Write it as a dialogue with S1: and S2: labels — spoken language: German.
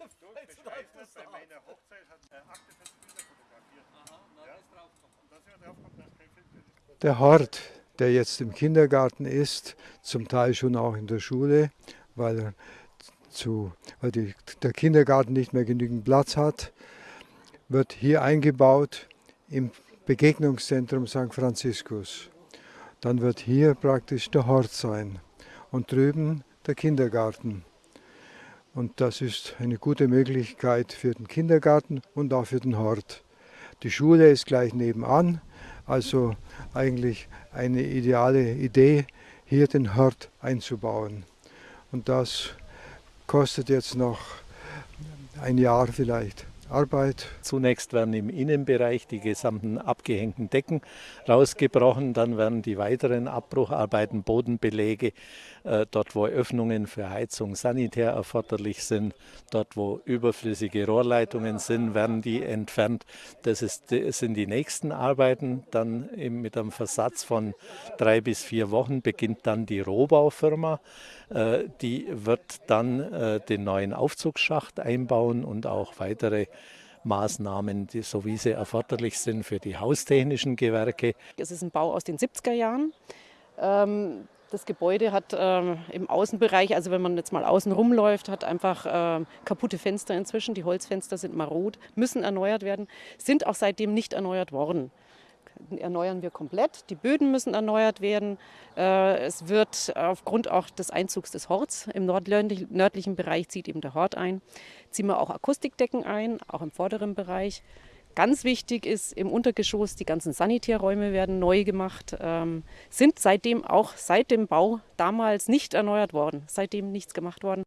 S1: Bei meiner Hochzeit hat er 48 Bilder fotografiert. Ja? Und da sind wir draufgekommen, dass kein Film drin ist.
S2: Der Hort, der jetzt im Kindergarten ist, zum Teil schon auch in der Schule, weil, er zu, weil die, der Kindergarten nicht mehr genügend Platz hat, wird hier eingebaut im Begegnungszentrum St. Franziskus. Dann wird hier praktisch der Hort sein und drüben der Kindergarten. Und das ist eine gute Möglichkeit für den Kindergarten und auch für den Hort. Die Schule ist gleich nebenan, also eigentlich eine ideale Idee, hier den Hort einzubauen. Und das kostet jetzt noch ein Jahr vielleicht. Arbeit.
S3: Zunächst werden im Innenbereich die gesamten abgehängten Decken rausgebrochen, dann werden die weiteren Abbrucharbeiten, Bodenbelege, äh, dort wo Öffnungen für Heizung sanitär erforderlich sind, dort wo überflüssige Rohrleitungen sind, werden die entfernt. Das, ist, das sind die nächsten Arbeiten. Dann mit einem Versatz von drei bis vier Wochen beginnt dann die Rohbaufirma. Äh, die wird dann äh, den neuen Aufzugsschacht einbauen und auch weitere Maßnahmen, die, so wie sie erforderlich sind für die haustechnischen Gewerke.
S4: Es ist ein Bau aus den 70er Jahren. Ähm, das Gebäude hat ähm, im Außenbereich, also wenn man jetzt mal außen rumläuft, hat einfach äh, kaputte Fenster inzwischen. Die Holzfenster sind marot, müssen erneuert werden, sind auch seitdem nicht erneuert worden erneuern wir komplett. Die Böden müssen erneuert werden. Äh, es wird aufgrund auch des Einzugs des Horts im nördlichen Bereich zieht eben der Hort ein, ziehen wir auch Akustikdecken ein, auch im vorderen Bereich. Ganz wichtig ist im Untergeschoss, die ganzen Sanitärräume werden neu gemacht, ähm, sind seitdem auch seit dem Bau damals nicht erneuert worden, seitdem nichts gemacht worden.